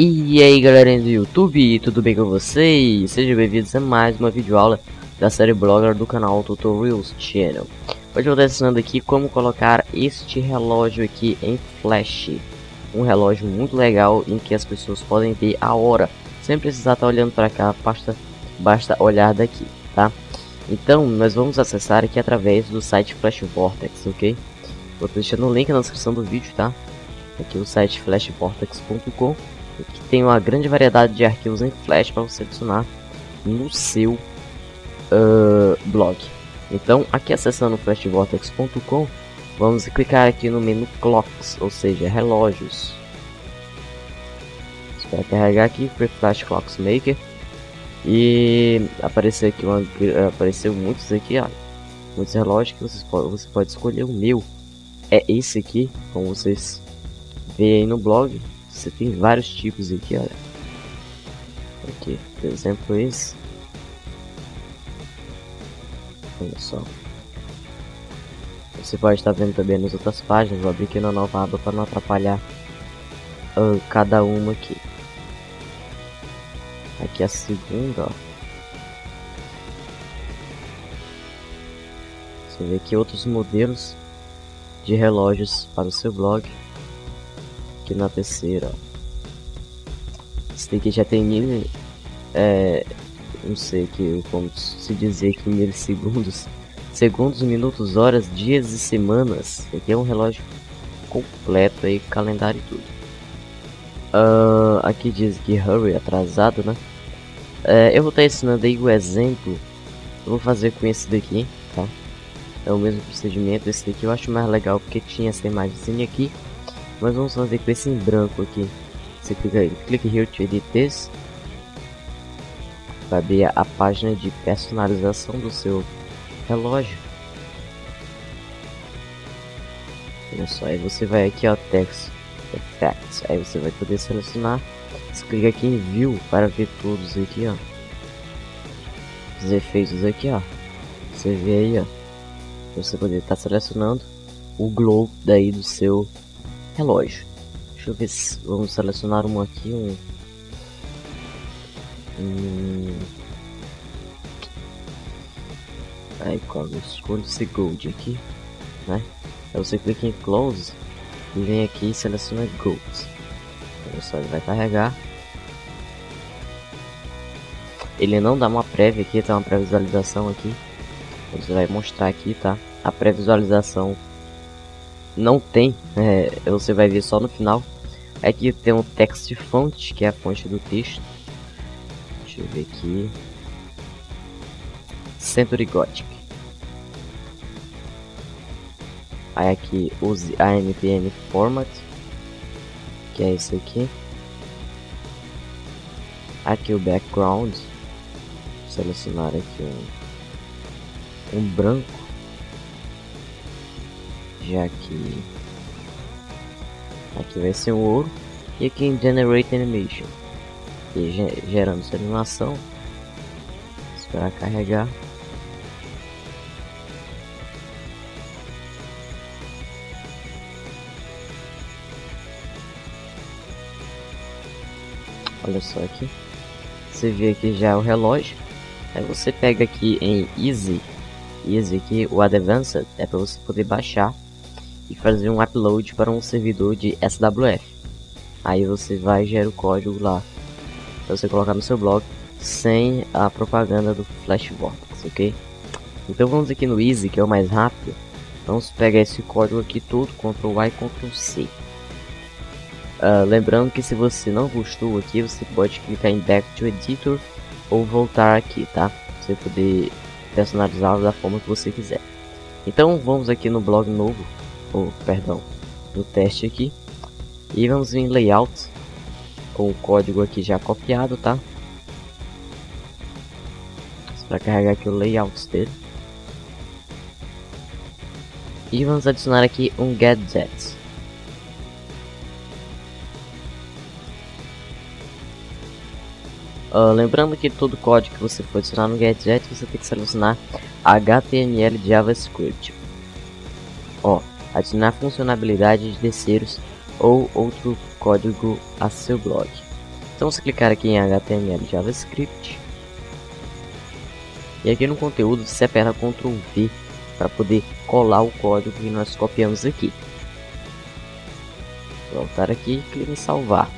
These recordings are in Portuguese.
E aí galerinha do YouTube, tudo bem com vocês? Sejam bem-vindos a mais uma videoaula da série Blogger do canal Tutorials Channel Hoje eu vou estar ensinando aqui como colocar este relógio aqui em flash Um relógio muito legal em que as pessoas podem ver a hora Sem precisar estar olhando para cá, basta, basta olhar daqui, tá? Então, nós vamos acessar aqui através do site Flash Vortex, ok? Vou deixar no link na descrição do vídeo, tá? Aqui o site flashvortex.com que tem uma grande variedade de arquivos em Flash para você adicionar no seu uh, blog. Então, aqui acessando flashvortex.com, vamos clicar aqui no menu Clocks, ou seja, relógios. Espera carregar aqui, para Flash Clocks Maker. E apareceu aqui uma, apareceu muitos aqui, ó, muitos relógios que você pode, você pode escolher. O meu é esse aqui, como vocês veem aí no blog. Você tem vários tipos aqui, olha. Aqui, por exemplo, esse. Olha só. Você pode estar vendo também nas outras páginas. Vou abrir aqui na nova aba para não atrapalhar uh, cada uma aqui. Aqui a segunda, ó. Você vê aqui outros modelos de relógios para o seu blog aqui na terceira. Esse daqui já tem mil. É, não sei que como se dizer que milissegundos, segundos, minutos, horas, dias e semanas. Aqui é um relógio completo aí, calendário e tudo. Uh, aqui diz que hurry atrasado, né? É, eu vou estar ensinando aí o exemplo. Eu vou fazer com esse daqui, tá? É o mesmo procedimento. Esse daqui eu acho mais legal porque tinha essa imagem aqui. Mas vamos fazer com esse em branco aqui. Você clica aí, clique here to edit this. Vai abrir a página de personalização do seu relógio. Olha só, aí você vai aqui ó, text effects, aí você vai poder selecionar. Você clica aqui em view para ver todos aqui ó. Os efeitos aqui ó. Você vê aí ó. Você poder estar tá selecionando o glow daí do seu relógio. Deixa eu ver se vamos selecionar um aqui, um, um... aí quando eu escolho esse gold aqui, né? Aí você clica em close e vem aqui e seleciona gold. Olha só, ele vai carregar. Ele não dá uma prévia aqui, tá uma pré-visualização aqui. Você vai mostrar aqui, tá? A pré-visualização não tem, é, você vai ver só no final. Aqui tem um text font, que é a fonte do texto. Deixa eu ver aqui. Century Gothic. Aí aqui use AMPM Format, que é esse aqui. Aqui o background. Selecionar aqui um, um branco já que aqui vai ser o ouro e aqui em Generate Animation. E gerando essa animação esperar carregar. Olha só aqui. Você vê aqui já o relógio. Aí você pega aqui em Easy. Easy aqui o Advanced é para você poder baixar e fazer um upload para um servidor de SWF. Aí você vai gerar o código lá para você colocar no seu blog sem a propaganda do Flash Vortex, ok? Então vamos aqui no Easy, que é o mais rápido. Vamos pegar esse código aqui todo, Ctrl e Ctrl C. Uh, lembrando que se você não gostou aqui, você pode clicar em Back to Editor ou voltar aqui, tá? Você poder personalizá-lo da forma que você quiser. Então vamos aqui no blog novo ou perdão, no teste aqui. E vamos em layout com o código aqui já copiado, tá? Para carregar aqui o layout dele. E vamos adicionar aqui um gadget. Uh, lembrando que todo código que você for adicionar no gadget, você tem que selecionar HTML JavaScript. Ó, adicionar funcionalidade de terceiros ou outro código a seu blog. Então você clicar aqui em HTML JavaScript. E aqui no conteúdo você aperta Ctrl V para poder colar o código que nós copiamos aqui. Voltar aqui e clicar em salvar.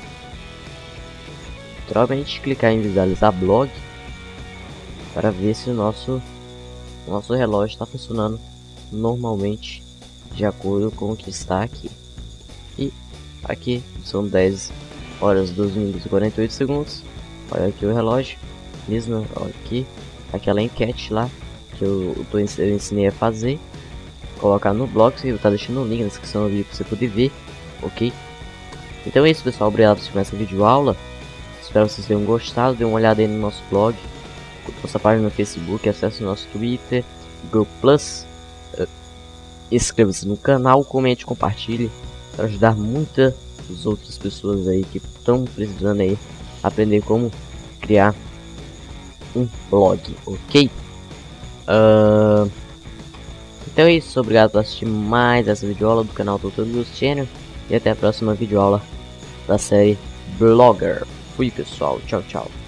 Naturalmente clicar em visualizar blog para ver se o nosso, o nosso relógio está funcionando normalmente de acordo com o que está aqui. E aqui são 10 horas 12 minutos e 48 segundos. Olha aqui o relógio, mesmo aqui, aquela enquete lá que eu, tô, eu ensinei a fazer. Colocar no blog, você tá deixando o link na descrição do vídeo para você poder ver, ok? Então é isso pessoal, obrigado por assistir essa vídeo aula. Espero que vocês tenham gostado, dê uma olhada aí no nosso blog, nossa página no Facebook, acesse o nosso Twitter, Google Plus. Inscreva-se no canal, comente, compartilhe para ajudar muitas outras pessoas aí que estão precisando aí aprender como criar um blog, ok? Uh, então é isso, obrigado por assistir mais essa videoaula do canal Tutorials Channel e até a próxima videoaula da série Blogger. Fui pessoal, tchau tchau.